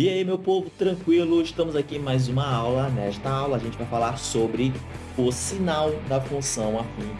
E aí, meu povo, tranquilo? Estamos aqui em mais uma aula. Nesta aula, a gente vai falar sobre o sinal da função afim,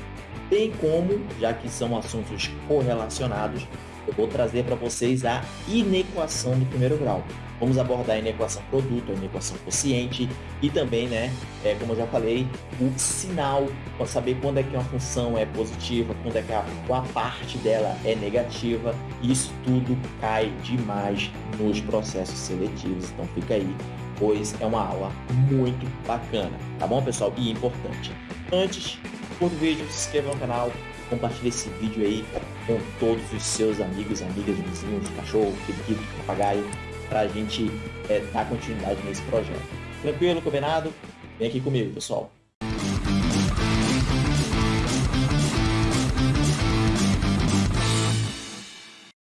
bem como, já que são assuntos correlacionados, eu vou trazer para vocês a inequação do primeiro grau. Vamos abordar a inequação produto, a inequação quociente e também, né, é, como eu já falei, o sinal, para saber quando é que uma função é positiva, quando é que a, parte dela é negativa. Isso tudo cai demais nos processos seletivos, então fica aí, pois é uma aula muito bacana, tá bom, pessoal? E importante. Antes, curta o vídeo, se inscreva no canal, compartilhe esse vídeo aí com todos os seus amigos, amigas, vizinhos, cachorro, periquito, papagaio, para a gente é, dar continuidade nesse projeto. Tranquilo, combinado? Vem aqui comigo, pessoal.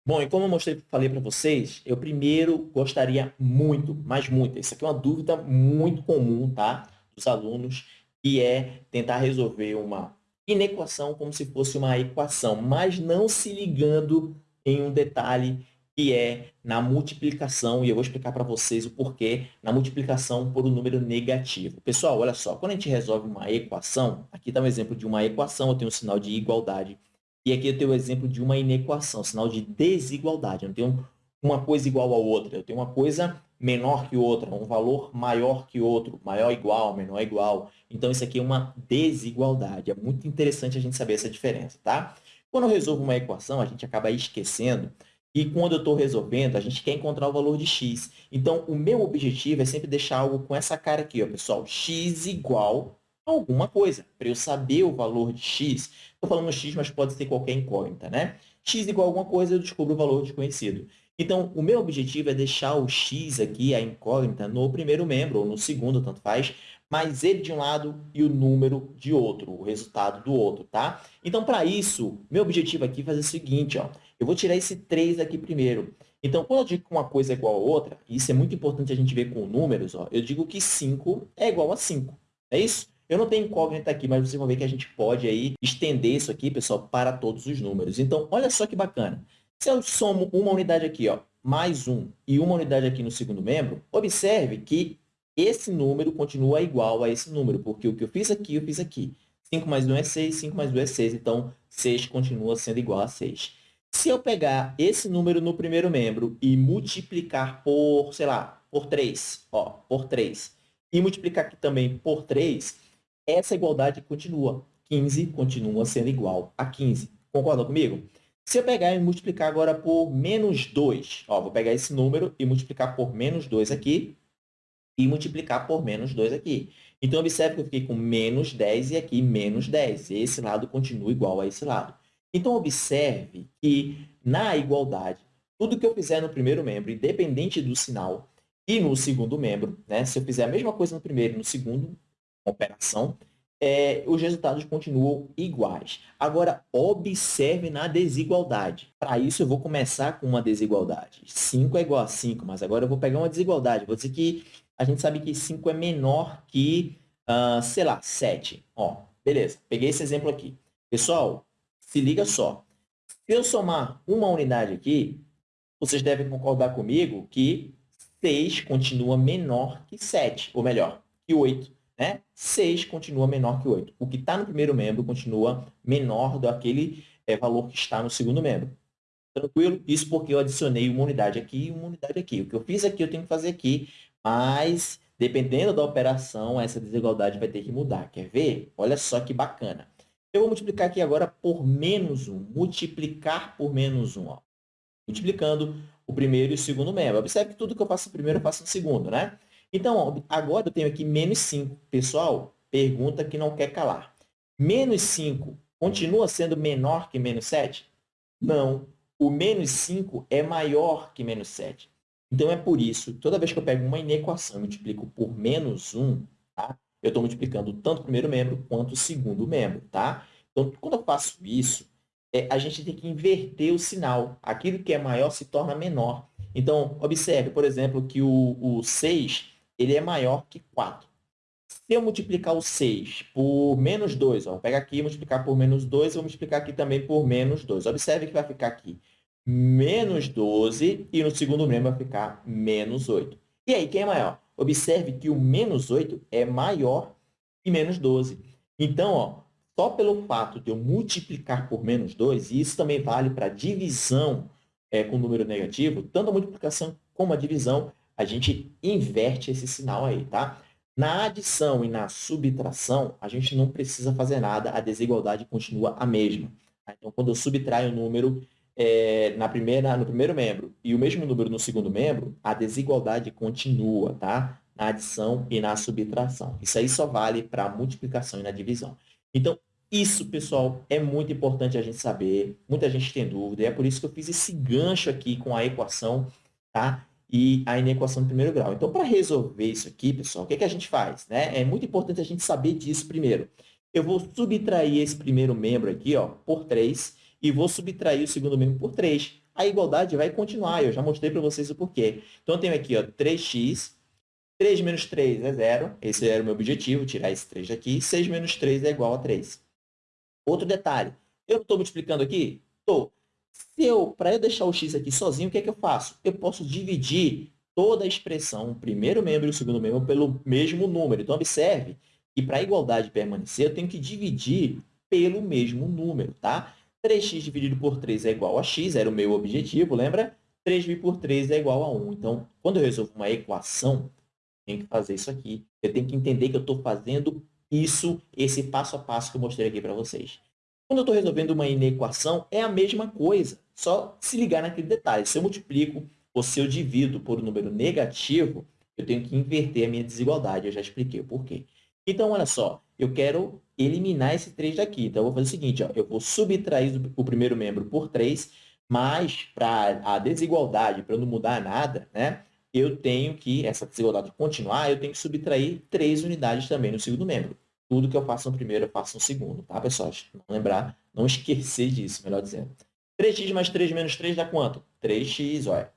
Bom, e como eu mostrei, falei para vocês, eu primeiro gostaria muito, mas muito, isso aqui é uma dúvida muito comum, tá? Dos alunos, que é tentar resolver uma inequação como se fosse uma equação, mas não se ligando em um detalhe que é na multiplicação, e eu vou explicar para vocês o porquê, na multiplicação por um número negativo. Pessoal, olha só, quando a gente resolve uma equação, aqui está um exemplo de uma equação, eu tenho um sinal de igualdade, e aqui eu tenho o um exemplo de uma inequação, sinal de desigualdade. Eu não tenho uma coisa igual a outra, eu tenho uma coisa menor que outra, um valor maior que outro, maior igual, menor igual. Então, isso aqui é uma desigualdade. É muito interessante a gente saber essa diferença, tá? Quando eu resolvo uma equação, a gente acaba esquecendo e quando eu estou resolvendo, a gente quer encontrar o valor de x. Então, o meu objetivo é sempre deixar algo com essa cara aqui, ó, pessoal. x igual a alguma coisa. Para eu saber o valor de x, estou falando x, mas pode ser qualquer incógnita, né? x igual a alguma coisa, eu descubro o valor desconhecido. Então, o meu objetivo é deixar o x aqui, a incógnita, no primeiro membro, ou no segundo, tanto faz, mas ele de um lado e o número de outro, o resultado do outro, tá? Então, para isso, meu objetivo aqui é fazer o seguinte, ó. Eu vou tirar esse 3 aqui primeiro. Então, quando eu digo que uma coisa é igual a outra, e isso é muito importante a gente ver com números, ó, eu digo que 5 é igual a 5. É isso? Eu não tenho incógnita aqui, mas vocês vão ver que a gente pode aí estender isso aqui, pessoal, para todos os números. Então, olha só que bacana. Se eu somo uma unidade aqui, ó, mais 1 e uma unidade aqui no segundo membro, observe que esse número continua igual a esse número, porque o que eu fiz aqui, eu fiz aqui. 5 mais 1 é 6, 5 mais 2 é 6, então 6 continua sendo igual a 6. Se eu pegar esse número no primeiro membro e multiplicar por, sei lá, por 3, ó, por 3, e multiplicar aqui também por 3, essa igualdade continua. 15 continua sendo igual a 15. Concorda comigo? Se eu pegar e multiplicar agora por menos 2, ó, vou pegar esse número e multiplicar por menos 2 aqui e multiplicar por menos 2 aqui. Então, observe que eu fiquei com menos 10 e aqui menos 10. Esse lado continua igual a esse lado. Então, observe que na igualdade, tudo que eu fizer no primeiro membro, independente do sinal, e no segundo membro, né, se eu fizer a mesma coisa no primeiro e no segundo operação, é, os resultados continuam iguais. Agora, observe na desigualdade. Para isso, eu vou começar com uma desigualdade. 5 é igual a 5, mas agora eu vou pegar uma desigualdade. Vou dizer que a gente sabe que 5 é menor que, uh, sei lá, 7. Ó, beleza, peguei esse exemplo aqui. Pessoal, se liga só. Se eu somar uma unidade aqui, vocês devem concordar comigo que 6 continua menor que 7, ou melhor, que 8. Né? 6 continua menor que 8. O que está no primeiro membro continua menor do aquele é, valor que está no segundo membro. Tranquilo? Isso porque eu adicionei uma unidade aqui e uma unidade aqui. O que eu fiz aqui, eu tenho que fazer aqui, mas dependendo da operação, essa desigualdade vai ter que mudar. Quer ver? Olha só que bacana. Eu vou multiplicar aqui agora por menos 1. Multiplicar por menos 1. Ó. Multiplicando o primeiro e o segundo membro. Observe que tudo que eu faço no primeiro, eu faço no segundo, né? Então, ó, agora eu tenho aqui menos 5. Pessoal, pergunta que não quer calar. Menos 5 continua sendo menor que menos 7? Não. O menos 5 é maior que menos 7. Então, é por isso, toda vez que eu pego uma inequação e multiplico por menos 1, tá? eu estou multiplicando tanto o primeiro membro quanto o segundo membro, tá? Então, quando eu faço isso, é, a gente tem que inverter o sinal. Aquilo que é maior se torna menor. Então, observe, por exemplo, que o, o 6 ele é maior que 4. Se eu multiplicar o 6 por menos 2, ó, vou pegar aqui e multiplicar por menos 2, vou multiplicar aqui também por menos 2. Observe que vai ficar aqui menos 12 e no segundo membro vai ficar menos 8. E aí, quem é maior? Observe que o menos 8 é maior que menos 12. Então, ó, só pelo fato de eu multiplicar por menos 2, e isso também vale para divisão é, com número negativo, tanto a multiplicação como a divisão, a gente inverte esse sinal aí, tá? Na adição e na subtração, a gente não precisa fazer nada, a desigualdade continua a mesma. Tá? Então, quando eu subtraio o um número é, na primeira, no primeiro membro e o mesmo número no segundo membro, a desigualdade continua, tá? Na adição e na subtração. Isso aí só vale para multiplicação e na divisão. Então, isso, pessoal, é muito importante a gente saber. Muita gente tem dúvida, e é por isso que eu fiz esse gancho aqui com a equação, tá? E a inequação de primeiro grau. Então, para resolver isso aqui, pessoal, o que, é que a gente faz? Né? É muito importante a gente saber disso primeiro. Eu vou subtrair esse primeiro membro aqui, ó, por 3, e vou subtrair o segundo membro por 3. A igualdade vai continuar, eu já mostrei para vocês o porquê. Então, eu tenho aqui ó, 3x, 3 menos 3 é zero, esse era o meu objetivo, tirar esse 3 daqui, 6 menos 3 é igual a 3. Outro detalhe, eu estou multiplicando aqui? Estou. Se eu, para eu deixar o x aqui sozinho, o que é que eu faço? Eu posso dividir toda a expressão, o primeiro membro e o segundo membro, pelo mesmo número. Então, observe que para a igualdade permanecer, eu tenho que dividir pelo mesmo número, tá? 3x dividido por 3 é igual a x, era o meu objetivo, lembra? 3 dividido por 3 é igual a 1. Então, quando eu resolvo uma equação, tenho que fazer isso aqui. Eu tenho que entender que eu estou fazendo isso, esse passo a passo que eu mostrei aqui para vocês. Quando eu estou resolvendo uma inequação, é a mesma coisa, só se ligar naquele detalhe. Se eu multiplico ou se eu divido por um número negativo, eu tenho que inverter a minha desigualdade. Eu já expliquei o porquê. Então, olha só, eu quero eliminar esse 3 daqui. Então, eu vou fazer o seguinte, ó, eu vou subtrair o primeiro membro por 3, mas para a desigualdade, para não mudar nada, né, eu tenho que, essa desigualdade continuar, eu tenho que subtrair 3 unidades também no segundo membro. Tudo que eu faço no primeiro, eu faço no segundo, tá, pessoal? Não lembrar, não esquecer disso, melhor dizendo. 3x mais 3 menos 3 dá quanto? 3x, olha.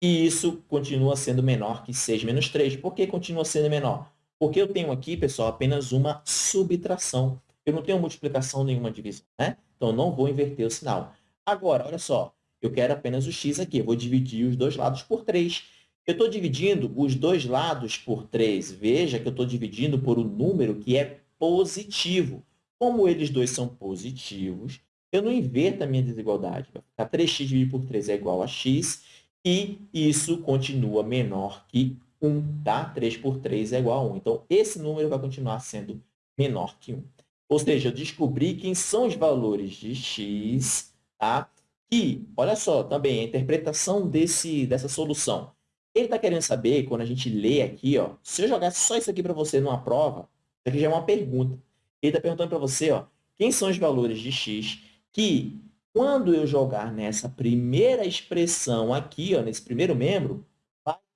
E isso continua sendo menor que 6 menos 3. Por que continua sendo menor? Porque eu tenho aqui, pessoal, apenas uma subtração. Eu não tenho multiplicação nenhuma divisão, né? Então, não vou inverter o sinal. Agora, olha só, eu quero apenas o x aqui. Eu vou dividir os dois lados por 3. Eu estou dividindo os dois lados por 3. Veja que eu estou dividindo por um número que é positivo. Como eles dois são positivos, eu não inverto a minha desigualdade. Vai ficar 3x dividido por 3 é igual a x, e isso continua menor que 1, tá? 3 por 3 é igual a 1. Então, esse número vai continuar sendo menor que 1. Ou seja, eu descobri quem são os valores de x, tá? E, olha só, também a interpretação desse, dessa solução. Ele está querendo saber, quando a gente lê aqui, ó, se eu jogar só isso aqui para você numa prova, aqui já é uma pergunta. Ele está perguntando para você, ó, quem são os valores de x que, quando eu jogar nessa primeira expressão aqui, ó, nesse primeiro membro,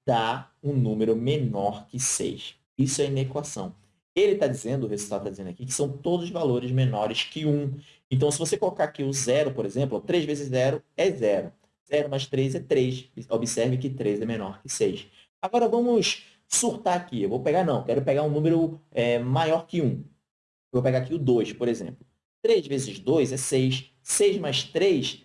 dá um número menor que 6. Isso é inequação. Ele está dizendo, o resultado está dizendo aqui, que são todos valores menores que 1. Então, se você colocar aqui o zero, por exemplo, 3 vezes 0 é 0. 0 mais 3 é 3. Observe que 3 é menor que 6. Agora, vamos surtar aqui. Eu vou pegar, não, quero pegar um número é, maior que 1. Eu vou pegar aqui o 2, por exemplo. 3 vezes 2 é 6. 6 mais 3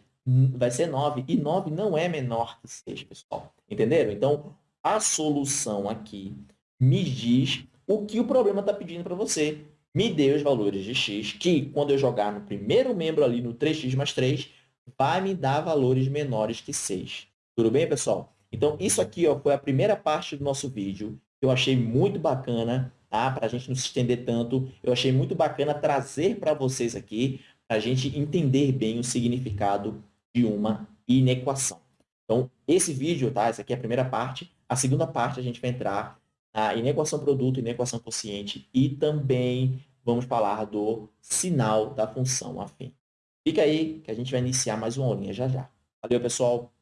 vai ser 9. E 9 não é menor que 6, pessoal. Entenderam? Então, a solução aqui me diz o que o problema está pedindo para você. Me dê os valores de x, que quando eu jogar no primeiro membro ali, no 3x mais 3, vai me dar valores menores que 6. Tudo bem, pessoal? Então, isso aqui ó, foi a primeira parte do nosso vídeo. Eu achei muito bacana, tá? para a gente não se estender tanto. Eu achei muito bacana trazer para vocês aqui, para a gente entender bem o significado de uma inequação. Então, esse vídeo, tá? Essa aqui é a primeira parte. A segunda parte a gente vai entrar na inequação produto, inequação quociente e também vamos falar do sinal da função afim. Fica aí que a gente vai iniciar mais uma aulinha já já. Valeu, pessoal!